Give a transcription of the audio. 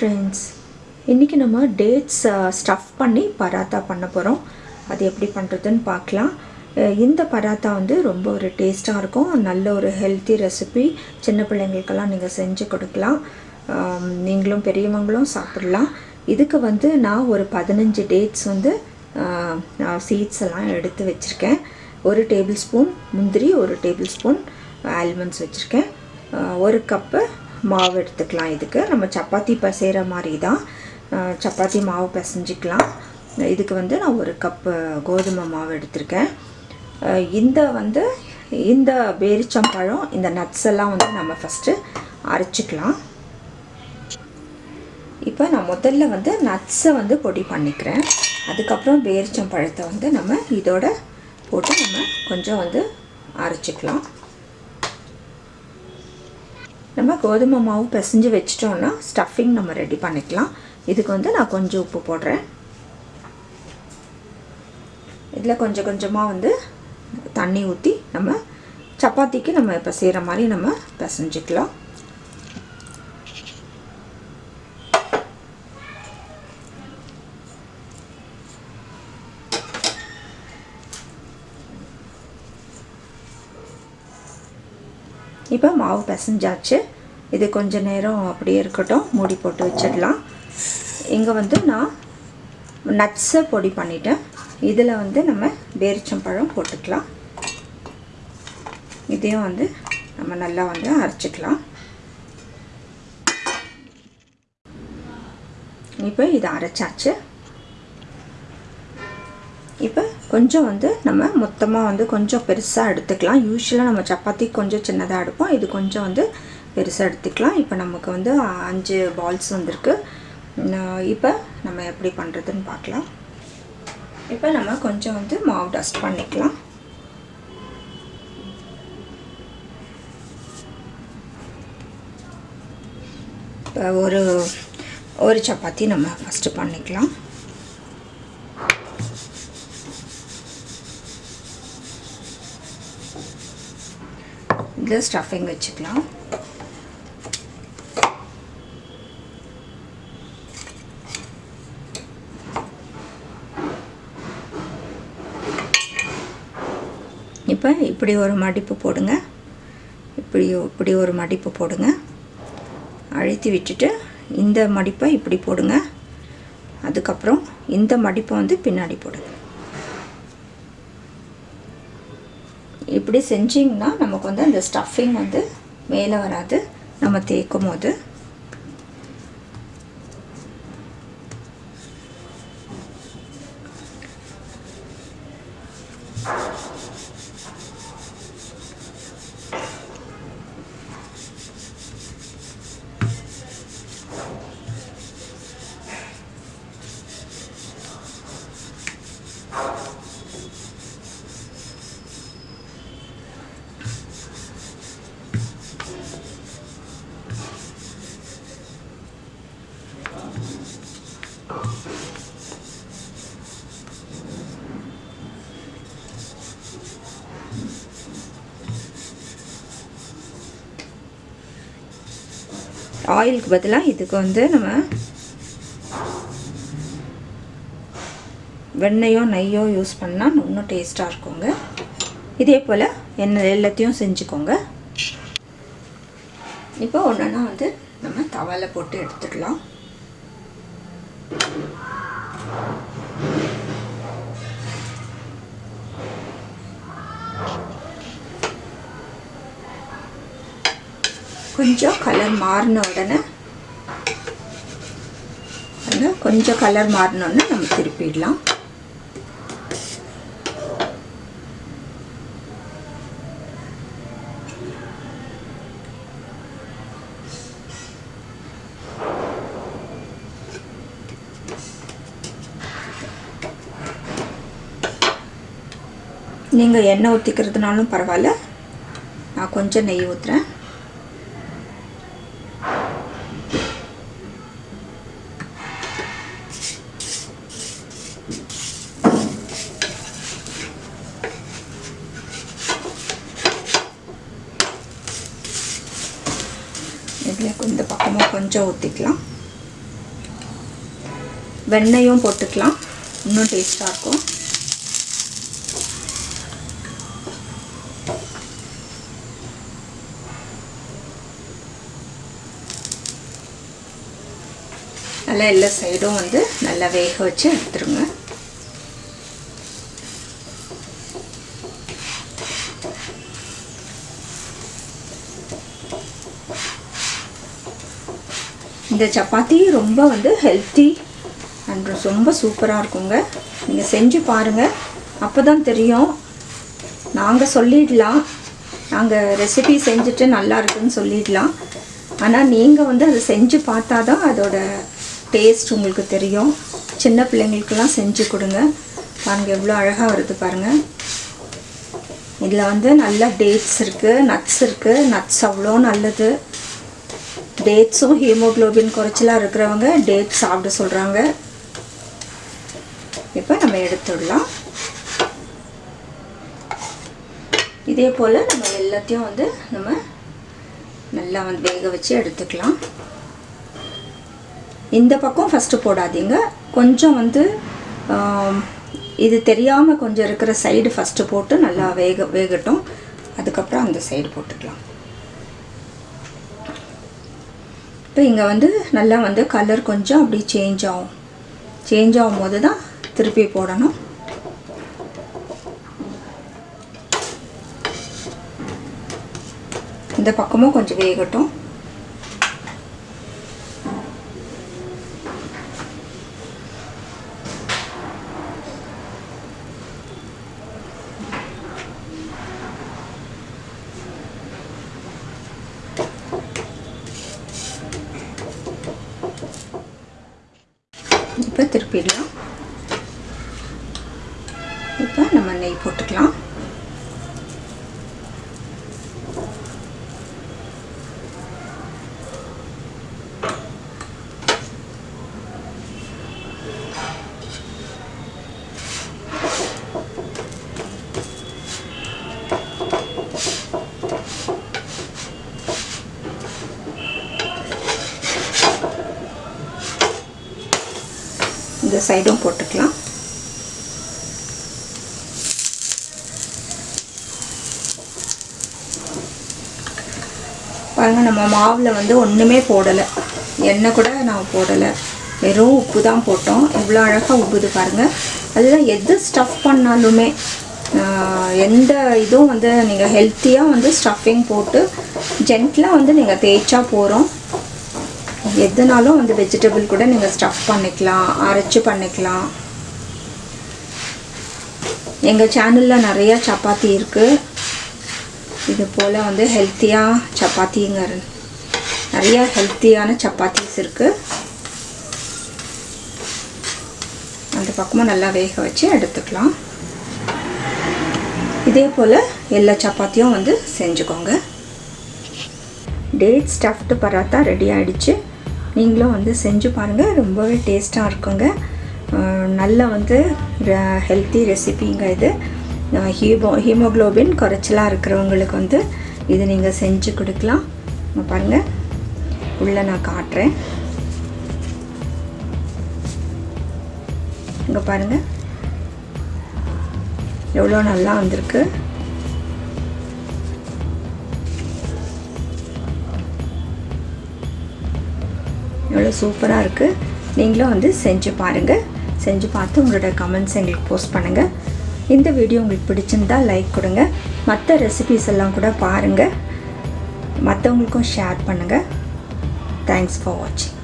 Friends இன்றைக்கி நம்ம dates stuff பண்ணி பராத்தா பண்ண போகிறோம் அது எப்படி பண்ணுறதுன்னு பார்க்கலாம். இந்த பராத்தா வந்து ரொம்ப ஒரு டேஸ்ட்டாக இருக்கும். நல்ல ஒரு ஹெல்த்தி ரெசிபி சின்ன பிள்ளைங்களுக்கெல்லாம் நீங்கள் செஞ்சு கொடுக்கலாம். நீங்களும் பெரியவங்களும் சாப்பிடலாம். இதுக்கு வந்து நான் ஒரு பதினஞ்சு டேட்ஸ் வந்து சீட்ஸ் எல்லாம் எடுத்து வச்சுருக்கேன். ஒரு டேபிள் ஸ்பூன் முந்திரி ஒரு டேபிள் ஸ்பூன் ஆல்மண்ட்ஸ் வச்சுருக்கேன் ஒரு கப்பு மாவு எடுத்துக்கலாம் இதுக்கு. நம்ம சப்பாத்தி பசைகிற மாதிரி தான் சப்பாத்தி மாவு பிசைஞ்சிக்கலாம். இதுக்கு வந்து நான் ஒரு கப்பு கோதுமை மாவு எடுத்திருக்கேன். இந்த வந்து இந்த பேரிச்சம்பழம் இந்த நட்ஸ் எல்லாம் வந்து நம்ம ஃபஸ்ட்டு அரைச்சிக்கலாம். இப்போ நான் முதல்ல வந்து நட்ஸை வந்து பொடி பண்ணிக்கிறேன். அதுக்கப்புறம் பேரிச்சம்பழத்தை வந்து நம்ம இதோட போட்டு நம்ம கொஞ்சம் வந்து அரைச்சிக்கலாம். நம்ம கோதுமை மாவு பிசைஞ்சு வச்சிட்டோன்னா ஸ்டஃபிங் நம்ம ரெடி பண்ணிக்கலாம். இதுக்கு வந்து நான் கொஞ்சம் உப்பு போடுறேன். இதில் கொஞ்சம் கொஞ்சமாக வந்து தண்ணி ஊற்றி நம்ம சப்பாத்திக்கு நம்ம இப்போ செய்கிற மாதிரி நம்ம பிசைஞ்சிக்கலாம். இப்போ மாவு பிசைஞ்சாச்சு. இது கொஞ்ச நேரம் அப்படியே இருக்கட்டும். மூடி போட்டு வச்சிடலாம். இங்கே வந்து நான் நட்ஸை பொடி பண்ணிட்டேன். இதில் வந்து நம்ம பேரிச்சம்பழம் போட்டுக்கலாம். இதையும் வந்து நம்ம நல்லா வந்து அரைச்சிக்கலாம். இப்போ இதை அரைச்சாச்சு. இப்போ கொஞ்சம் வந்து நம்ம மொத்தமாக வந்து கொஞ்சம் பெருசாக எடுத்துக்கலாம். யூஸ்வலாக நம்ம சப்பாத்தி கொஞ்சம் சின்னதாக எடுப்போம். இது கொஞ்சம் வந்து பெருசாக எடுத்துக்கலாம். இப்போ நமக்கு வந்து அஞ்சு பால்ஸ் வந்திருக்கு. இப்போ நம்ம எப்படி பண்ணுறதுன்னு பார்க்கலாம். இப்போ நம்ம கொஞ்சம் வந்து மாவு டஸ்ட் பண்ணிக்கலாம். இப்போ ஒரு ஒரு சப்பாத்தி நம்ம ஃபஸ்ட்டு பண்ணிக்கலாம். இதில் ஸ்டஃபிங் வச்சுக்கலாம். இப்போ இப்படி ஒரு மடிப்பு போடுங்க. இப்படி இப்படி ஒரு மடிப்பு போடுங்க. அழுத்தி விட்டுட்டு இந்த மடிப்பை இப்படி போடுங்க. அதுக்கப்புறம் இந்த மடிப்பை வந்து பின்னாடி போடுங்க. இப்படி செஞ்சிங்கன்னா நமக்கு வந்து அந்த ஸ்டஃபிங் வந்து மேலே வராது. நம்ம தேய்க்கும் போது ஆயிலுக்கு பதிலாக இதுக்கு வந்து நம்ம வெண்ணையோ நெய்யோ யூஸ் பண்ணால் இன்னும் டேஸ்ட்டாக இருக்குங்க. இதே போல் எண்ணெய் எல்லாத்தையும் செஞ்சுக்கோங்க. இப்போ ஒன்றுனா வந்து நம்ம தவாவில் போட்டு எடுத்துக்கலாம். கொஞ்சம் கலர் மாறின உடனே அது கொஞ்சம் கலர் மாறினோடனே நம்ம திருப்பிடலாம். நீங்கள் எண்ணெய் ஊற்றிக்கிறதுனாலும் பரவாயில்ல. நான் கொஞ்சம் நெய் ஊற்றுறேன் இதில் இந்த பக்கமும் கொஞ்சம் ஊற்றிக்கலாம் வெண்ணையும் போட்டுக்கலாம். இன்னும் டேஸ்ட்டாக இருக்கும். நல்லா எல்லா சைடும் வந்து நல்லா வேக வச்சு எடுத்துருங்க. இந்த சப்பாத்தி ரொம்ப வந்து ஹெல்த்தி அண்ட் ரொம்ப சூப்பராக இருக்குங்க. நீங்கள் செஞ்சு பாருங்கள் அப்போ தான் தெரியும். நாங்கள் சொல்லிடலாம். நாங்கள் ரெசிபி செஞ்சுட்டு நல்லா இருக்குன்னு சொல்லிடலாம். ஆனால் நீங்கள் வந்து அதை செஞ்சு பார்த்தா தான் அதோட டேஸ்ட் உங்களுக்கு தெரியும். சின்ன பிள்ளைங்களுக்கெல்லாம் செஞ்சு கொடுங்க. பாருங்கள் எவ்வளோ அழகாக வருது பாருங்கள் இதில் வந்து நல்ல டேட்ஸ் இருக்குது நட்ஸ் இருக்குது நட்ஸ் அவ்வளோ நல்லது. டேட்ஸும் ஹீமோக்ளோபின் குறைச்சலாக இருக்கிறவங்க டேட்ஸ் சாப்பிட சொல்கிறாங்க இப்போ நம்ம எடுத்துடலாம். இதே போல் நம்ம எல்லாத்தையும் வந்து நம்ம நல்லா வந்து வேக வச்சு எடுத்துக்கலாம். இந்த பக்கம் ஃபஸ்ட்டு போடாதீங்க. கொஞ்சம் வந்து இது தெரியாமல் கொஞ்சம் இருக்கிற சைடு ஃபஸ்ட்டு போட்டு நல்லா வேக வேகட்டும். அதுக்கப்புறம் அந்த சைடு போட்டுக்கலாம். இப்போ இங்கே வந்து நல்லா வந்து கலர் கொஞ்சம் அப்படி சேஞ்ச் ஆகும். சேஞ்ச் ஆகும் போது தான் திருப்பி போடணும். இந்த பக்கமும் கொஞ்சம் வேகட்டும். இப்போ திருப்பிடலாம். இப்போ நம்ம நெய் போட்டுக்கலாம். இந்த சைடும் போட்டுக்கலாம். பாருங்கள் நம்ம மாவில் வந்து ஒன்றுமே போடலை. எண்ணெய் கூட நான் போடலை. வெறும் உப்பு தான் போட்டோம். எவ்வளோ அழகாக உப்புது பாருங்கள் அதுதான் எது ஸ்டஃப் பண்ணாலுமே எந்த இதுவும் வந்து நீங்கள் ஹெல்த்தியாக வந்து ஸ்டஃபிங் போட்டு ஜென்ட்லாக வந்து நீங்கள் தேய்ச்சா போகிறோம் எதுனாலும் வந்து வெஜிடபிள் கூட நீங்கள் ஸ்டஃப் பண்ணிக்கலாம் அரைச்சி பண்ணிக்கலாம். எங்கள் சேனலில் நிறையா சப்பாத்தி இருக்குது இது போல் வந்து ஹெல்த்தியாக சப்பாத்திங்க நிறையா ஹெல்த்தியான சப்பாத்திஸ் இருக்குது அந்த பக்கமும் நல்லா வேக வச்சு எடுத்துக்கலாம். இதே போல் எல்லா சப்பாத்தியும் வந்து செஞ்சுக்கோங்க. டேட் ஸ்டஃப்டு பராத்தா ரெடி ஆகிடுச்சு நீங்களும் வந்து செஞ்சு பாருங்கள் ரொம்பவே டேஸ்ட்டாக இருக்குங்க. நல்ல வந்து ஹெல்த்தி ரெசிபிங்க இது. ஹீமோ ஹீமோக்ளோபின் குறைச்சலாக இருக்கிறவங்களுக்கு வந்து இது நீங்கள் செஞ்சு கொடுக்கலாம். பாருங்கள் உள்ளே நான் காட்டுறேன். இங்கே பாருங்கள் எவ்வளோ நல்லா வந்திருக்கு. அவ்வளோ சூப்பராக இருக்குது நீங்களும் வந்து செஞ்சு பாருங்கள் செஞ்சு பார்த்து உங்களோட கமெண்ட்ஸ் எங்களுக்கு போஸ்ட் பண்ணுங்கள் இந்த வீடியோ உங்களுக்கு பிடிச்சிருந்தா லைக் கொடுங்க. மற்ற ரெசிபிஸ் எல்லாம் கூட பாருங்கள் மற்றவங்களுக்கும் ஷேர் பண்ணுங்கள் தேங்க்ஸ் ஃபார் வாட்சிங்